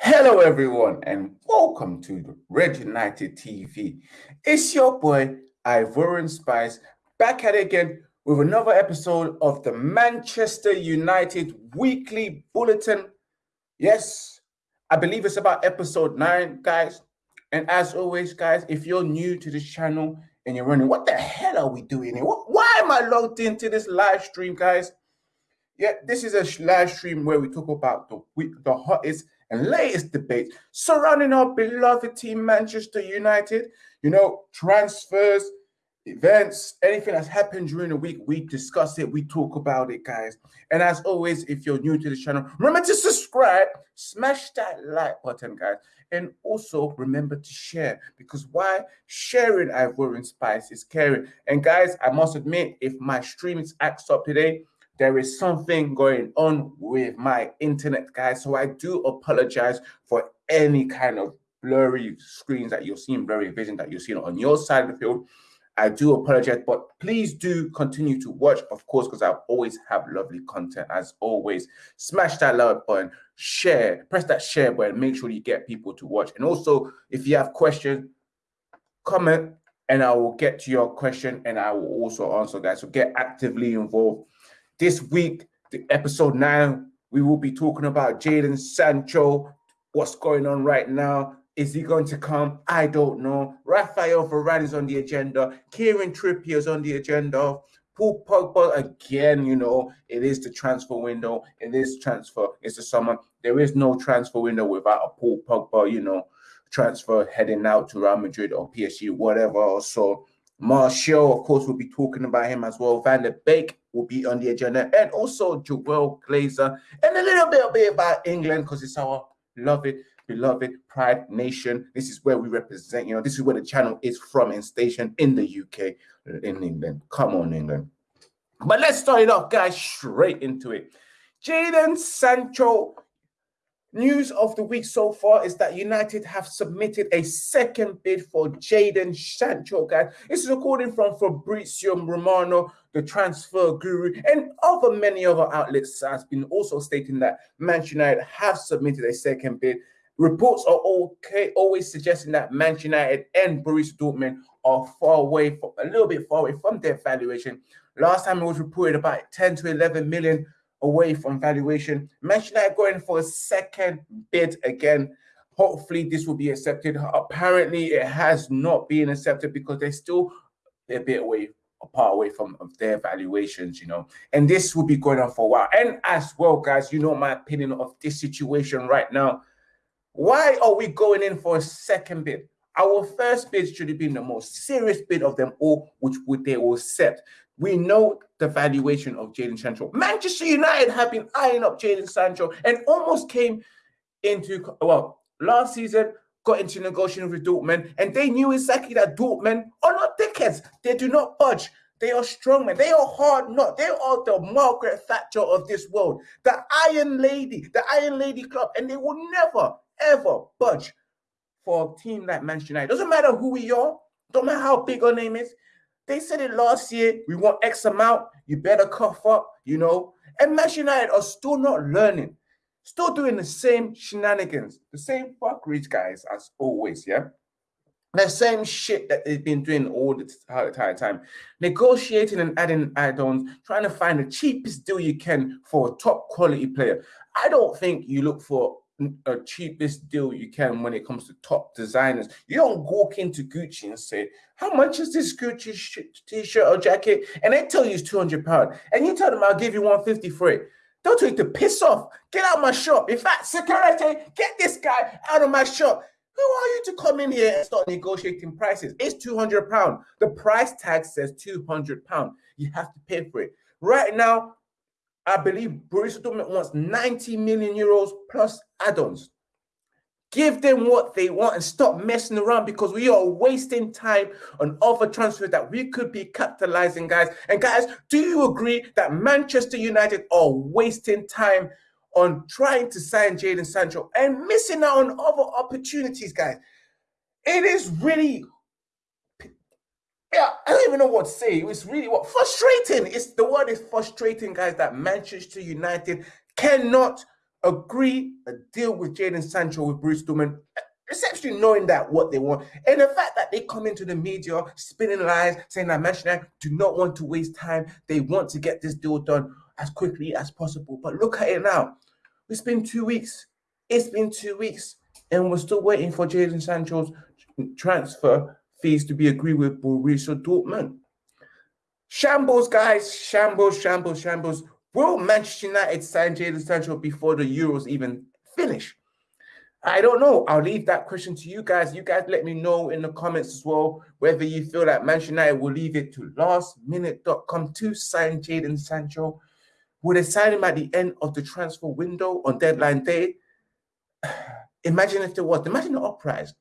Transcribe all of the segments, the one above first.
Hello, everyone, and welcome to Red United TV. It's your boy Ivorian Spice back at it again with another episode of the Manchester United Weekly Bulletin. Yes, I believe it's about episode nine, guys. And as always, guys, if you're new to this channel and you're running, what the hell are we doing here? Why am I logged into this live stream, guys? Yeah, this is a live stream where we talk about the the hottest and latest debates surrounding our beloved team, Manchester United. You know, transfers, events, anything that's happened during the week, we discuss it, we talk about it, guys. And as always, if you're new to the channel, remember to subscribe, smash that like button, guys. And also remember to share because why sharing Ivorian Spice is caring. And guys, I must admit, if my stream is axed up today, there is something going on with my internet, guys. So I do apologize for any kind of blurry screens that you're seeing, blurry vision that you're seeing on your side of the field. I do apologize, but please do continue to watch, of course, because I always have lovely content as always. Smash that like button, share, press that share button, make sure you get people to watch. And also, if you have questions, comment, and I will get to your question and I will also answer, guys. So get actively involved this week, the episode nine, we will be talking about Jadon Sancho. What's going on right now? Is he going to come? I don't know. Rafael Varane is on the agenda. Kieran Trippier is on the agenda. Paul Pogba again. You know, it is the transfer window. It is transfer. It's the summer. There is no transfer window without a Paul Pogba. You know, transfer heading out to Real Madrid or PSG, whatever. So Martial, of course, we'll be talking about him as well. Van de Beek will be on the agenda, and also Joel Glazer, and a little bit, bit about England because it's our beloved, beloved Pride Nation. This is where we represent. You know, this is where the channel is from and stationed in the UK, in England. Come on, England. But let's start it off, guys, straight into it. Jadon Sancho News of the week so far is that United have submitted a second bid for Jadon Sancho, guys. This is according from Fabrizio Romano, the transfer guru, and other many other outlets has been also stating that Manchester United have submitted a second bid. Reports are okay, always suggesting that Manchester United and Borussia Dortmund are far away, from, a little bit far away from their valuation. Last time it was reported about 10 to 11 million away from valuation. Manchester United going for a second bid again. Hopefully, this will be accepted. Apparently, it has not been accepted because they're still a bit away, apart away from their valuations, you know. And this will be going on for a while. And as well, guys, you know my opinion of this situation right now. Why are we going in for a second bid? Our first bid should have been the most serious bid of them all, which would they will accept. We know the valuation of Jadon Sancho. Manchester United have been eyeing up Jadon Sancho and almost came into, well, last season, got into negotiation with Dortmund, and they knew exactly that Dortmund are not dickheads. They do not budge. They are strong men. They are hard not. They are the Margaret Thatcher of this world, the Iron Lady, the Iron Lady Club, and they will never, ever budge for a team like Manchester United. Doesn't matter who we are, don't matter how big our name is. They said it last year. We want X amount. You better cough up, you know. And Manchester United are still not learning, still doing the same shenanigans, the same fuckeries, guys, as always. Yeah. The same shit that they've been doing all the entire time. Negotiating and adding add-ons, trying to find the cheapest deal you can for a top quality player. I don't think you look for a cheapest deal you can when it comes to top designers. You don't walk into Gucci and say, "How much is this Gucci t-shirt or jacket?" And they tell you it's two hundred pound, and you tell them, "I'll give you one fifty for it." They'll take the piss off. Get out of my shop. In fact, security, get this guy out of my shop. Who are you to come in here and start negotiating prices? It's two hundred pound. The price tag says two hundred pound. You have to pay for it. Right now, I believe Borussia Dortmund wants 90 million euros plus add-ons. Give them what they want and stop messing around because we are wasting time on other transfers that we could be capitalizing, guys. And guys, do you agree that Manchester United are wasting time on trying to sign Jadon Sancho and missing out on other opportunities, guys? It is really yeah, I don't even know what to say. It's really what frustrating. It's the word is frustrating, guys. That Manchester United cannot agree a deal with Jadon Sancho with Bruce Dortmund, essentially knowing that what they want, and the fact that they come into the media spinning lies, saying that Manchester United do not want to waste time, they want to get this deal done as quickly as possible. But look at it now. It's been two weeks. It's been two weeks, and we're still waiting for Jadon Sancho's transfer fees to be agreed with Borussia Dortmund. Shambles, guys. Shambles, shambles, shambles. Will Manchester United sign Jadon Sancho before the Euros even finish? I don't know. I'll leave that question to you guys. You guys let me know in the comments as well whether you feel that Manchester United will leave it to lastminute.com to sign Jadon Sancho. Will they sign him at the end of the transfer window on deadline day? Imagine if there was. Imagine the uprise.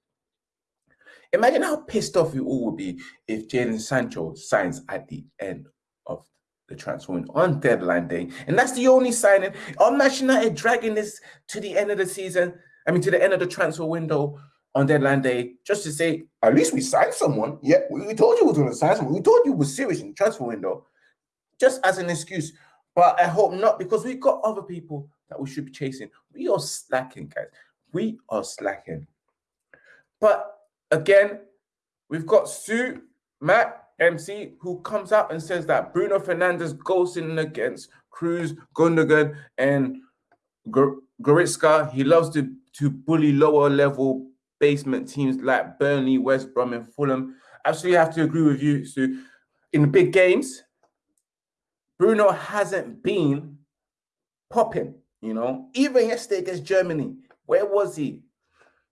Imagine how pissed off you all would be if Jadon Sancho signs at the end of the transfer window on deadline day. And that's the only signing. Manchester United dragging this to the end of the season, I mean, to the end of the transfer window on deadline day, just to say, at least we signed someone. Yeah, we, told you we were going to sign someone. We told you we were serious in the transfer window, just as an excuse. But I hope not, because we've got other people that we should be chasing. We are slacking, guys. We are slacking. But again, we've got Sue, Matt, MC, who comes out and says that Bruno Fernandes goes in against Kroos, Gundogan, and Goretzka. He loves to, to bully lower level basement teams like Burnley, West Brom, and Fulham. Absolutely have to agree with you, Sue. In big games, Bruno hasn't been popping, you know. Even yesterday against Germany, where was he?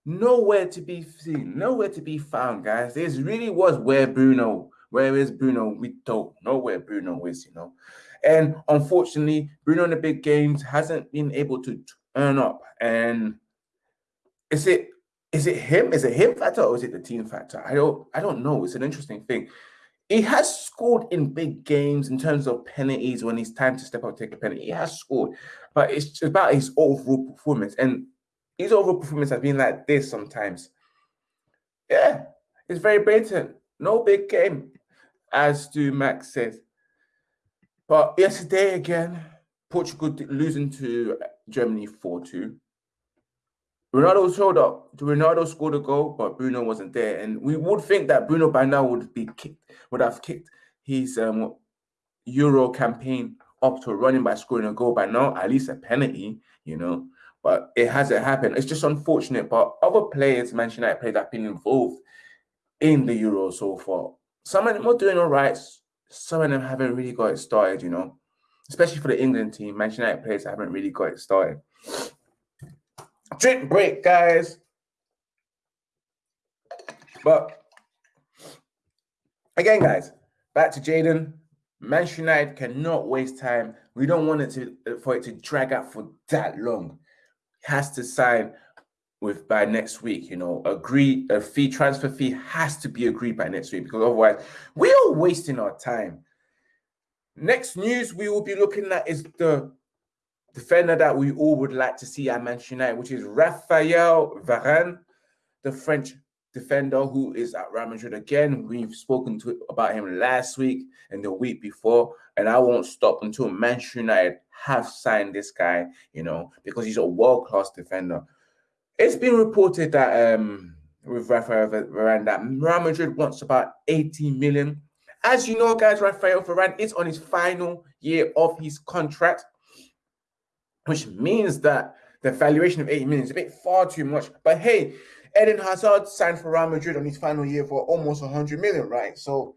Nowhere to be seen, nowhere to be found, guys. This really was where Bruno. Where is Bruno? We don't know where Bruno is, you know. And unfortunately, Bruno in the big games hasn't been able to turn up. And is it is it him? Is it him factor or is it the team factor? I don't I don't know. It's an interesting thing. He has scored in big games in terms of penalties when it's time to step up take a penalty. He has scored, but it's about his overall performance. And his overall performance has been like this sometimes. Yeah, it's very blatant. No big game, as do Max says. But yesterday again, Portugal losing to Germany 4 2. Ronaldo showed up. Ronaldo scored a goal, but Bruno wasn't there. And we would think that Bruno by now would be kicked, would have kicked his um, Euro campaign up to running by scoring a goal by now, at least a penalty, you know but it hasn't happened. It's just unfortunate. But other players, Manchester United players, have been involved in the Euro so far. Some of them are doing all right. Some of them haven't really got it started, you know. Especially for the England team, Manchester United players haven't really got it started. Drink break, guys. But again, guys, back to Jadon. Manchester United cannot waste time. We don't want it to for it to drag out for that long has to sign with by next week. You know, agree a fee transfer fee has to be agreed by next week because otherwise we are wasting our time. Next news we will be looking at is the defender that we all would like to see at Manchester United, which is Raphael Varane, the French defender who is at Real Madrid again. We've spoken to about him last week and the week before, and I won't stop until Manchester United have signed this guy, you know, because he's a world class defender. It's been reported that um with Rafael Varane that Real Madrid wants about 80 million. As you know, guys, Rafael Varane is on his final year of his contract, which means that the valuation of 80 million is a bit far too much. But hey, Eden Hazard signed for Real Madrid on his final year for almost 100 million, right? So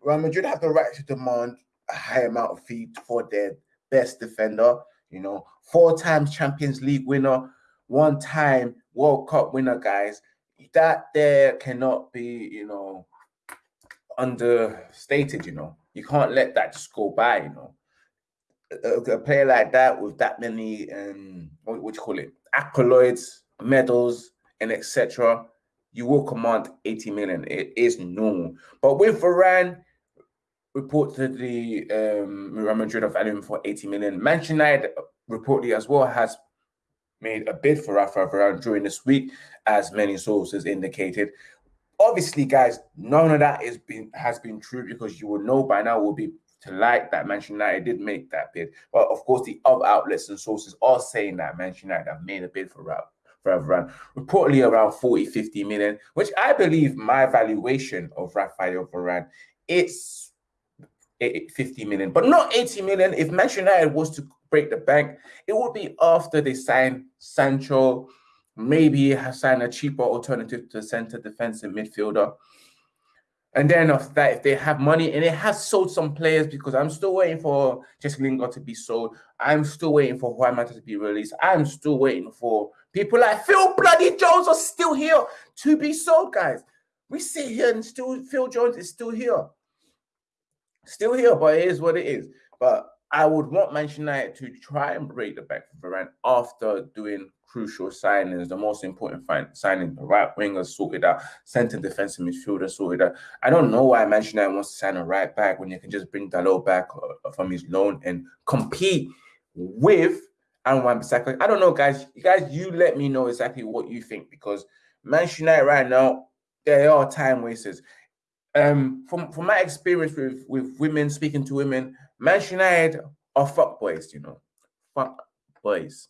Real Madrid have the right to demand a high amount of fee for their best defender, you know, four times Champions League winner, one time World Cup winner, guys. That there cannot be, you know, understated, you know. You can't let that just go by, you know. A, a player like that with that many um what, what you call it accolades, medals, and etc., you will command 80 million. It is normal. But with Varane, reportedly um, Real Madrid valued him for 80 million. Manchester United reportedly as well has made a bid for Rafa Varane during this week, as many sources indicated. Obviously, guys, none of that is been has been true because you will know by now we'll be to like that Manchester United did make that bid. But of course, the other outlets and sources are saying that Manchester United have made a bid for Ralph for Varane, reportedly around 40, 50 million, which I believe my valuation of Rafael Varane, it's 50 million, but not 80 million. If Manchester United was to break the bank, it would be after they sign Sancho, maybe sign a cheaper alternative to center defensive midfielder. And then after that, if they have money, and it has sold some players because I'm still waiting for Jesse Lingard to be sold. I'm still waiting for Juan Mata to be released. I'm still waiting for people like Phil Bloody Jones are still here to be sold, guys. We sit here and still Phil Jones is still here. Still here, but it is what it is. But I would want Manchester United to try and break the back for Varane after doing crucial signings, the most important signing, the right winger sorted out, centre defensive midfielder sorted out. I don't know why Manchester United wants to sign a right back when you can just bring Dalot back uh, from his loan and compete with Aaron Bissaka. I don't know, guys. You guys, you let me know exactly what you think because Manchester United right now, they are time wasters. Um, from from my experience with with women speaking to women, Manchester United are fuck boys, you know, fuck boys.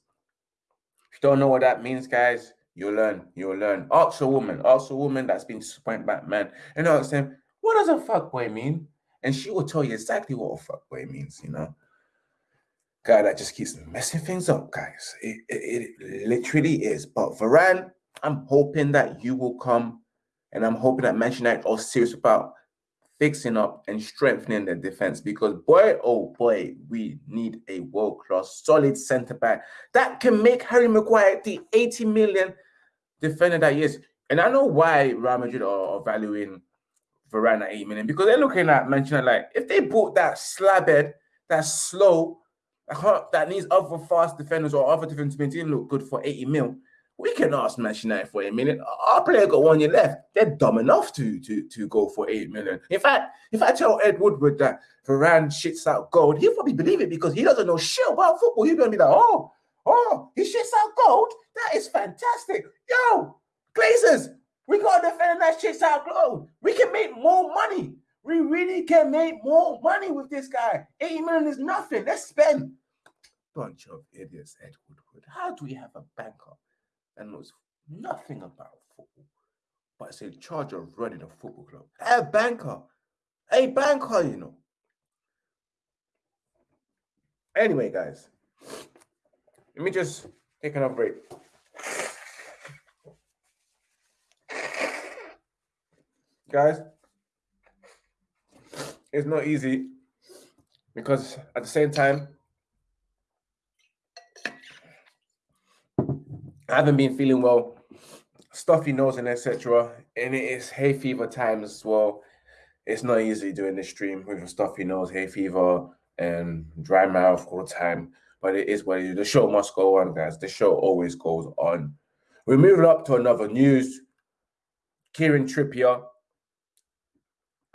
If you don't know what that means, guys, you'll learn. You'll learn. Ask a woman. Ask a woman that's been disappointed by man. And ask them, what does a fuck boy mean? And she will tell you exactly what a fuck boy means, you know? Guy that just keeps messing things up, guys. It, it, it literally is. But Varane, I'm hoping that you will come and I'm hoping that Manchester United are serious about fixing up and strengthening their defense because boy, oh boy, we need a world-class solid center back that can make Harry Maguire the 80 million defender that he is. And I know why Real Madrid are, valuing Varane at 8 million because they're looking at Manchester like if they bought that slabhead, that slow, that needs other fast defenders or other defenders to look good for 80 mil, we can ask Manchester United for a minute. Our player got one year left. They're dumb enough to to to go for eight million. In fact, if I tell Ed Woodward that Varane shits out gold, he'll probably believe it because he doesn't know shit about football. He's gonna be like, oh, oh, he shits out gold. That is fantastic. Yo, Glazers, we got a defender that shits out gold. We can make more money. We really can make more money with this guy. Eight million is nothing. Let's spend. Bunch of idiots, Ed Woodward. How do we have a banker? and knows nothing about football, but is in charge of running a football club. A banker, a banker, you know. Anyway, guys, let me just take another break. Guys, it's not easy because at the same time, I haven't been feeling well, stuffy nose and etc. And it is hay fever time as well. It's not easy doing this stream with a stuffy nose, hay fever, and dry mouth all the time. But it is what it is. The show must go on, guys. The show always goes on. We're moving up to another news. Kieran Trippier,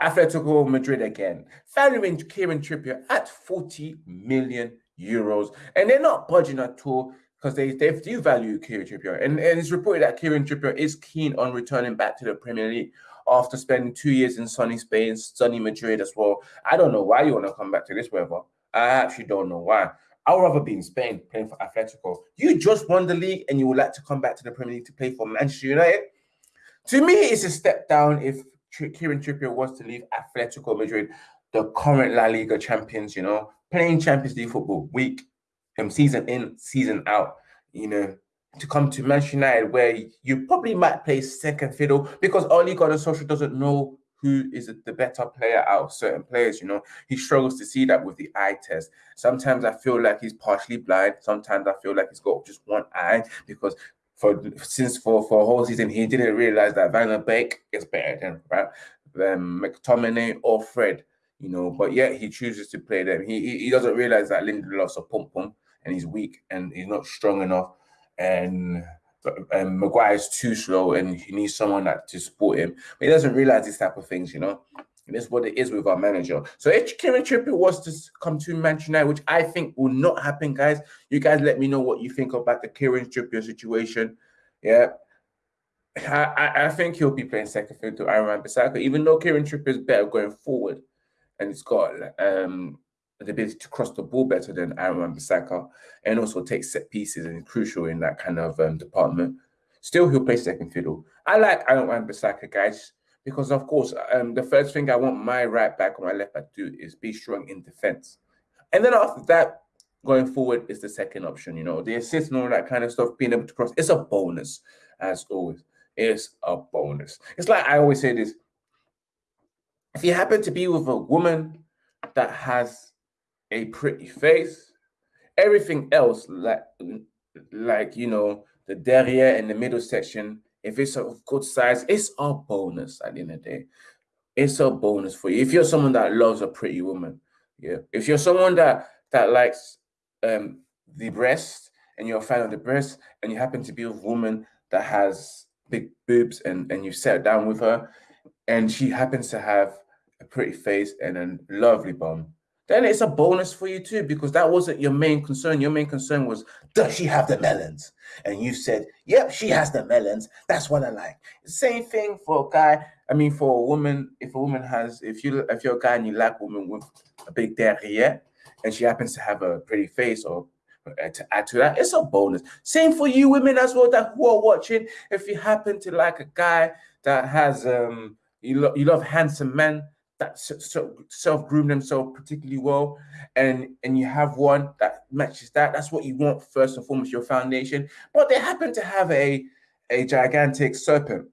Atletico Madrid again, valuing Kieran Trippier at 40 million euros. And they're not budging at all because they, they do value Kieran Trippier. And, and it's reported that Kieran Trippier is keen on returning back to the Premier League after spending two years in sunny Spain, sunny Madrid as well. I don't know why you want to come back to this weather. I actually don't know why. I would rather be in Spain playing for Atletico. You just won the league and you would like to come back to the Premier League to play for Manchester United. To me, it's a step down if Kieran Trippier was to leave Atletico Madrid, the current La Liga champions, you know, playing Champions League football week um, season in, season out, you know, to come to Manchester United where you probably might play second fiddle because Ole Gunnar Solskjaer doesn't know who is the better player out of certain players. You know, he struggles to see that with the eye test. Sometimes I feel like he's partially blind. Sometimes I feel like he's got just one eye because for since for for whole season he didn't realize that Van de Beek is better than right than McTominay or Fred. You know, but yet he chooses to play them. He he, doesn't realize that Lindelof's a pump pump and he's weak and he's not strong enough. And and Maguire's too slow and he needs someone that to support him. But he doesn't realize these type of things, you know. And that's what it is with our manager. So if Kieran Trippier was to come to Manchester United, which I think will not happen, guys, you guys let me know what you think about the Kieran Trippier situation. Yeah. I, I think he'll be playing second field to Aaron Bissaka, even though Kieran Trippier is better going forward. and he's got um, the ability to cross the ball better than Aaron Bissaka and also take set pieces and crucial in that kind of um, department. Still, he'll play second fiddle. I like Aaron Bissaka, guys, because of course, um, the first thing I want my right back or my left back to do is be strong in defense. And then after that, going forward is the second option. You know, the assist and all that kind of stuff, being able to cross, it's a bonus, as always. It's a bonus. It's like I always say this if you happen to be with a woman that has a pretty face, everything else, like, like you know, the derriere and the middle section, if it's a good size, it's a bonus at the end of the day. It's a bonus for you. If you're someone that loves a pretty woman, yeah. If you're someone that that likes um the breast and you're a fan of the breast and you happen to be a woman that has big boobs and and you sat down with her and she happens to have a pretty face and a lovely bum, then it's a bonus for you too, because that wasn't your main concern. Your main concern was, does she have the melons? And you said, yep, she has the melons. That's what I like. Same thing for a guy. I mean, for a woman, if a woman has, if you if you're a guy and you like a woman with a big derriere, and she happens to have a pretty face or uh, to add to that, it's a bonus. Same for you women as well that who are watching. If you happen to like a guy that has um you, lo- you love handsome men, that so self groom themselves particularly well, and and you have one that matches that. That's what you want first and foremost, your foundation. But they happen to have a a gigantic serpent.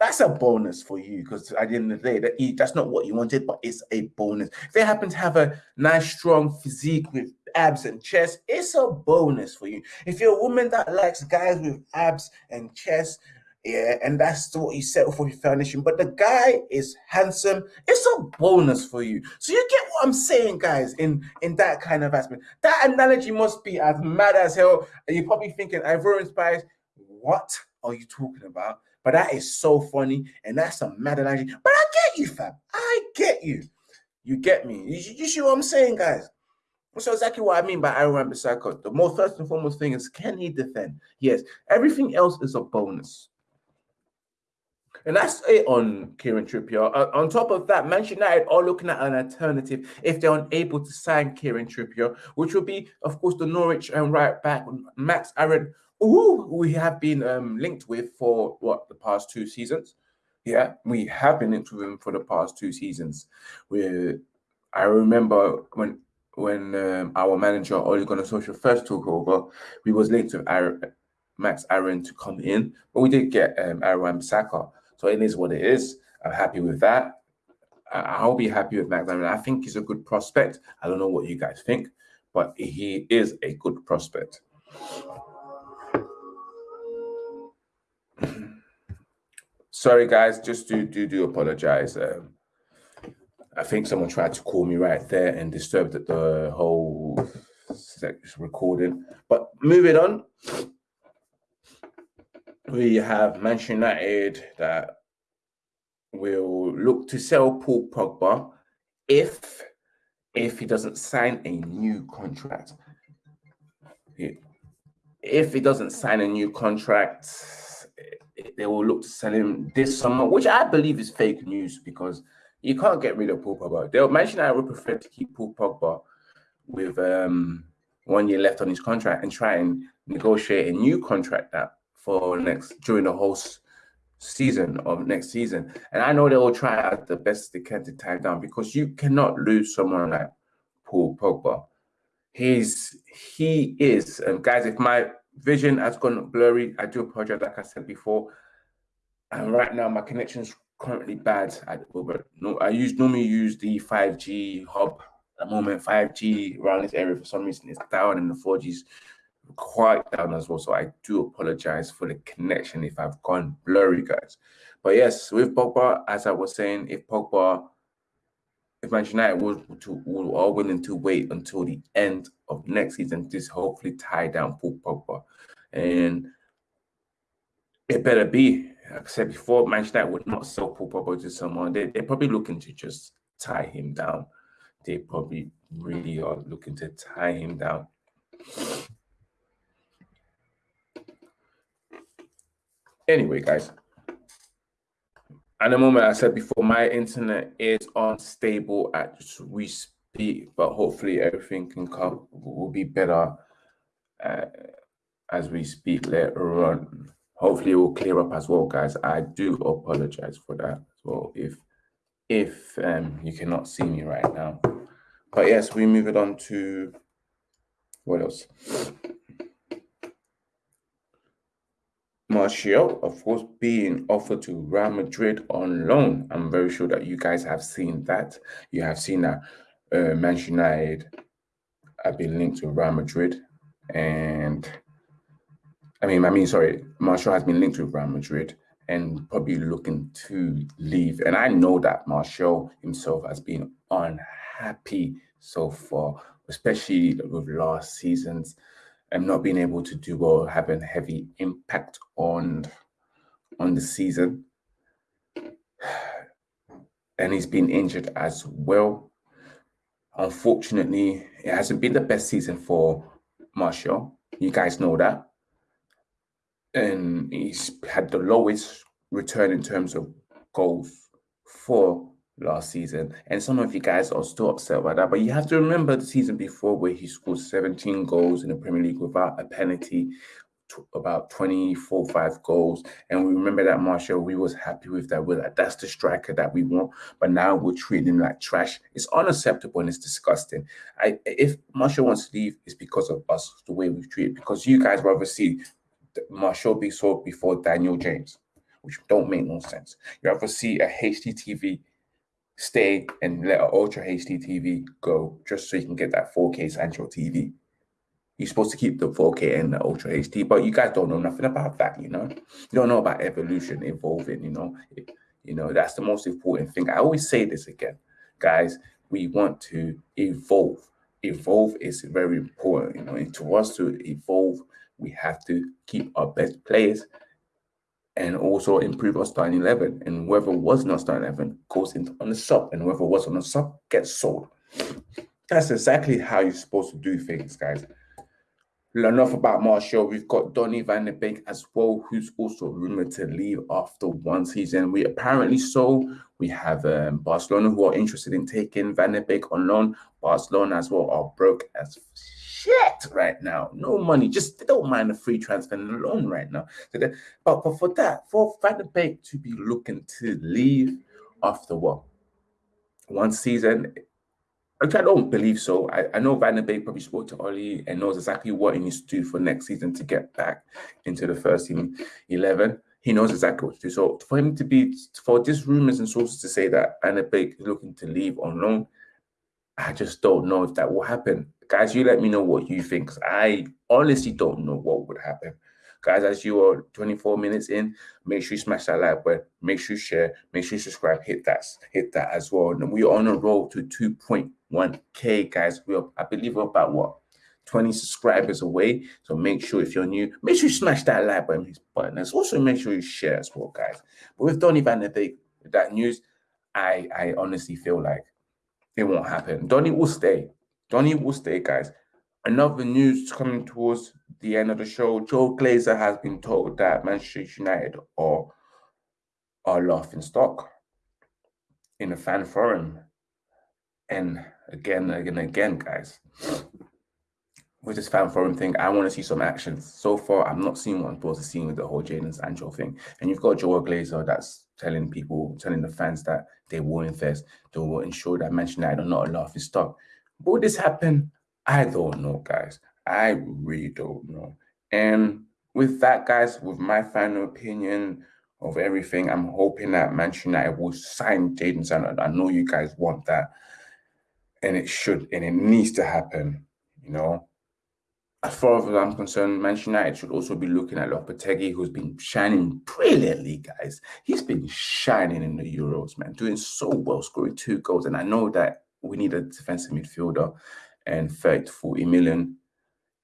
That's a bonus for you because at the end of the day, that that's not what you wanted, but it's a bonus. If they happen to have a nice, strong physique with abs and chest, it's a bonus for you. If you're a woman that likes guys with abs and chest, yeah, and that's what you settle for your foundation. But the guy is handsome. It's a bonus for you. So you get what I'm saying, guys, in in that kind of aspect. That analogy must be as mad as hell. And you're probably thinking, Ivorian Spice, what are you talking about? But that is so funny, and that's a mad analogy. But I get you, fam. I get you. You get me. You, you see what I'm saying, guys? So exactly what I mean by Aaron Bissaka. The most first and foremost thing is can he defend? Yes. Everything else is a bonus. And that's it on Kieran Trippier. Uh, on top of that, Manchester United are looking at an alternative if they're unable to sign Kieran Trippier, which will be, of course, the Norwich and right back Max Aaron, who we have been um, linked with for what the past two seasons. Yeah, we have been linked with him for the past two seasons. We, I remember when when um, our manager Ole Gunnar Solskjaer first took over, we was linked with Aaron, Max Aaron to come in, but we did get um, Aaron Saka. So it is what it is. I'm happy with that. I'll be happy with mean, I think he's a good prospect. I don't know what you guys think, but he is a good prospect. Sorry, guys, just do do do apologize. Um, I think someone tried to call me right there and disturbed the whole recording. But moving on, we have Manchester United that will look to sell Paul Pogba if if he doesn't sign a new contract. If he doesn't sign a new contract, they will look to sell him this summer, which I believe is fake news because you can't get rid of Paul Pogba. They'll mention I would prefer to keep Paul Pogba with um, one year left on his contract and try and negotiate a new contract that for next during the whole season of next season. And I know they will try out the best they can to tie down because you cannot lose someone like Paul Pogba. He's he is, and guys, if my vision has gone blurry, I do apologize, like I said before. And right now, my connection is currently bad at but no, I use normally use the 5G hub. At the moment, 5G around this area for some reason is down, and the 4G's quite down as well. So I do apologize for the connection if I've gone blurry, guys. But yes, with Pogba, as I was saying, if Pogba, if Manchester United would to, are willing to wait until the end of next season to hopefully tie down Paul Pogba, and it better be. Like I said before, Manchester United would not sell Paul Pogba to someone. They, they're probably looking to just tie him down. They probably really are looking to tie him down. Anyway, guys, at the moment, I said before, my internet is unstable as we speak, but hopefully everything can come will be better uh, as we speak later on. Hopefully, it will clear up as well, guys. I do apologize for that as well. If if um, you cannot see me right now, but yes, we move it on to what else? Martial, of course, being offered to Real Madrid on loan. I'm very sure that you guys have seen that. You have seen that uh, Manchester United have been linked to Real Madrid, and I mean, I mean, sorry, Martial has been linked with Real Madrid and probably looking to leave. And I know that Martial himself has been unhappy so far, especially with last season's and not being able to do well, having heavy impact on on the season. And he's been injured as well. Unfortunately, it hasn't been the best season for Martial. You guys know that. And he's had the lowest return in terms of goals for last season. And some of you guys are still upset about that. But you have to remember the season before where he scored 17 goals in the Premier League without a penalty, about 24, 5 goals. And we remember that Martial, we was happy with that. We're like, that's the striker that we want. But now we're treating him like trash. It's unacceptable and it's disgusting. I, if Martial wants to leave, it's because of us, the way we've treated. Because you guys rather see Martial be sold before Daniel James, which don't make no sense. You ever see a HDTV stay and let an Ultra HD TV go just so you can get that 4K Central TV. You're supposed to keep the 4K and the Ultra HD, but you guys don't know nothing about that, you know? You don't know about evolution, evolving, you know? You know, that's the most important thing. I always say this again, guys, we want to evolve. Evolve is very important, you know, and to us to evolve, we have to keep our best players and also improve our starting 11. And whoever was not starting 11 goes into on the sub, and whoever was on the sub gets sold. That's exactly how you're supposed to do things, guys. Enough about Martial. We've got Donny van de Beek as well, who's also rumored to leave after one season. We apparently so. We have um, Barcelona who are interested in taking Van de Beek on loan. Barcelona as well are broke as shit right now. No money. Just they don't mind a free transfer and loan right now. So they, but, but for that, for Van de Beek to be looking to leave after what? One season, which I don't believe so. I, I know Van de Beek probably spoke to Ole and knows exactly what he needs to do for next season to get back into the first team 11. He knows exactly what to do. So for him to be, for these rumors and sources to say that Van de Beek is looking to leave on loan, I just don't know if that will happen guys, you let me know what you think. I honestly don't know what would happen. Guys, as you are 24 minutes in, make sure you smash that like button, make sure you share, make sure you subscribe, hit that, hit that as well. And we're on a roll to 2.1k, guys. We're I believe we're about what 20 subscribers away. So make sure if you're new, make sure you smash that like button, button. And also make sure you share as well, guys. But with Donny Van de Beek, that news, I I honestly feel like it won't happen. Donny will stay. Donny will stay, guys. Another news coming towards the end of the show. Joe Glazer has been told that Manchester United are, are laughing stock in a fan forum. And again, again, again, guys, with this fan forum thing, I want to see some action. So far, I'm not seeing what I'm supposed to see with the whole Jadon Sancho thing. And you've got Joe Glazer that's telling people, telling the fans that they will invest, they will ensure that Manchester United are not a laughing stock. Will this happen? I don't know, guys. I really don't know. And with that, guys, with my final opinion of everything, I'm hoping that Manchester United will sign Jadon Sancho. I know you guys want that. And it should, and it needs to happen, you know. As far as I'm concerned, Manchester United should also be looking at Lopetegui, who's been shining brilliantly, guys. He's been shining in the Euros, man, doing so well, scoring two goals. And I know that we need a defensive midfielder, and 30 to 40 million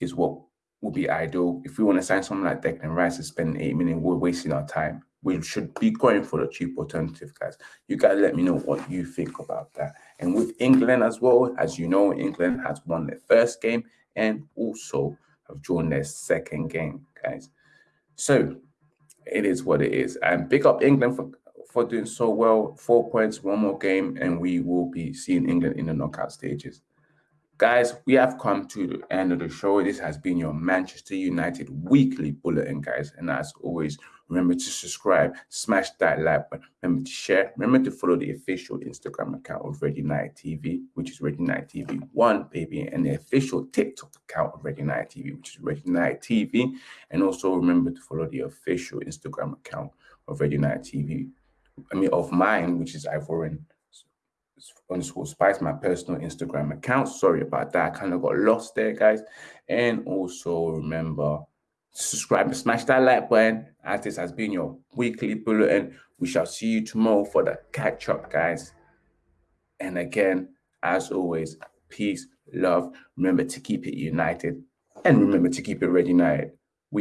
is what would be ideal. If we want to sign someone like Declan Rice to spend 8 million, we're wasting our time. We should be going for the cheap alternative, guys. You guys let me know what you think about that. And with England as well, as you know, England has won their first game and also have drawn their second game, guys. So it is what it is. And big up England for for doing so well. Four points, one more game, and we will be seeing England in the knockout stages. Guys, we have come to the end of the show. This has been your Manchester United weekly bulletin, guys. And as always, remember to subscribe, smash that like button, remember to share, remember to follow the official Instagram account of Red United TV, which is Red United TV One, baby, and the official TikTok account of Red United TV, which is Red United TV. And also remember to follow the official Instagram account of Red United TV. I mean, of mine, which is Ivorian underscore spice, my personal Instagram account. Sorry about that. I kind of got lost there, guys. And also remember, subscribe and smash that like button as this has been your weekly bulletin. We shall see you tomorrow for the catch up, guys. And again, as always, peace, love. Remember to keep it united and remember to keep it red united.